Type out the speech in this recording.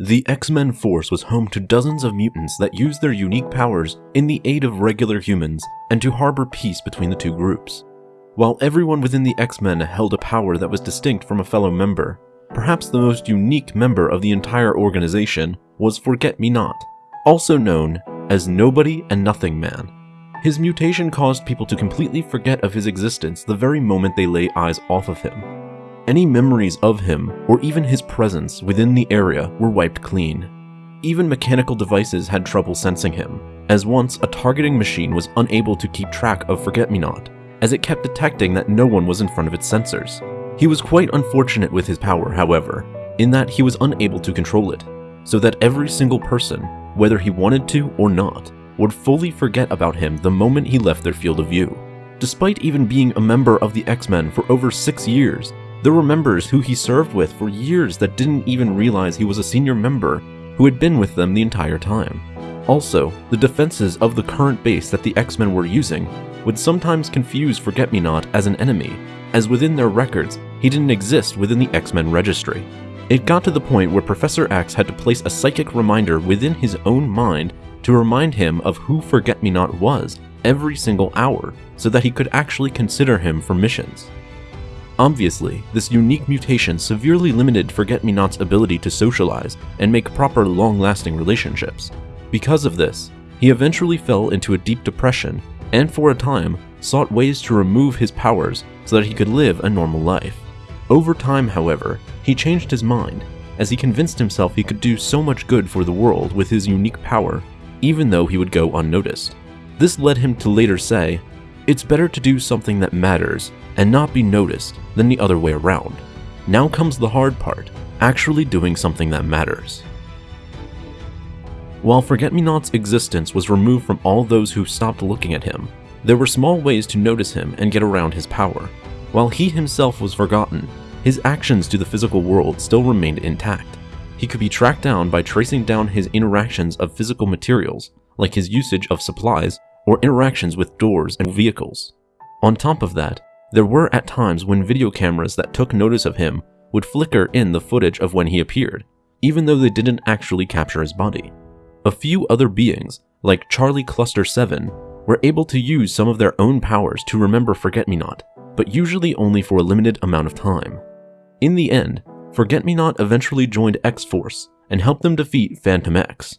The X-Men force was home to dozens of mutants that used their unique powers in the aid of regular humans and to harbor peace between the two groups. While everyone within the X-Men held a power that was distinct from a fellow member, perhaps the most unique member of the entire organization was Forget-Me-Not, also known as Nobody and Nothing Man. His mutation caused people to completely forget of his existence the very moment they lay eyes off of him. Any memories of him, or even his presence within the area, were wiped clean. Even mechanical devices had trouble sensing him, as once a targeting machine was unable to keep track of Forget-Me-Not, as it kept detecting that no one was in front of its sensors. He was quite unfortunate with his power, however, in that he was unable to control it, so that every single person, whether he wanted to or not, would fully forget about him the moment he left their field of view. Despite even being a member of the X-Men for over six years, there were members who he served with for years that didn't even realize he was a senior member who had been with them the entire time. Also, the defenses of the current base that the X-Men were using would sometimes confuse Forget-Me-Not as an enemy, as within their records, he didn't exist within the X-Men registry. It got to the point where Professor X had to place a psychic reminder within his own mind to remind him of who Forget-Me-Not was every single hour, so that he could actually consider him for missions. Obviously, this unique mutation severely limited Forget-Me-Not's ability to socialize and make proper long-lasting relationships. Because of this, he eventually fell into a deep depression and for a time sought ways to remove his powers so that he could live a normal life. Over time, however, he changed his mind as he convinced himself he could do so much good for the world with his unique power, even though he would go unnoticed. This led him to later say, It's better to do something that matters and not be noticed than the other way around. Now comes the hard part, actually doing something that matters. While Forget-Me-Not's existence was removed from all those who stopped looking at him, there were small ways to notice him and get around his power. While he himself was forgotten, his actions to the physical world still remained intact. He could be tracked down by tracing down his interactions of physical materials, like his usage of supplies or interactions with doors and vehicles. On top of that, there were at times when video cameras that took notice of him would flicker in the footage of when he appeared, even though they didn't actually capture his body. A few other beings, like Charlie Cluster 7, were able to use some of their own powers to remember Forget-Me-Not, but usually only for a limited amount of time. In the end, Forget-Me-Not eventually joined X-Force and helped them defeat Fantomex.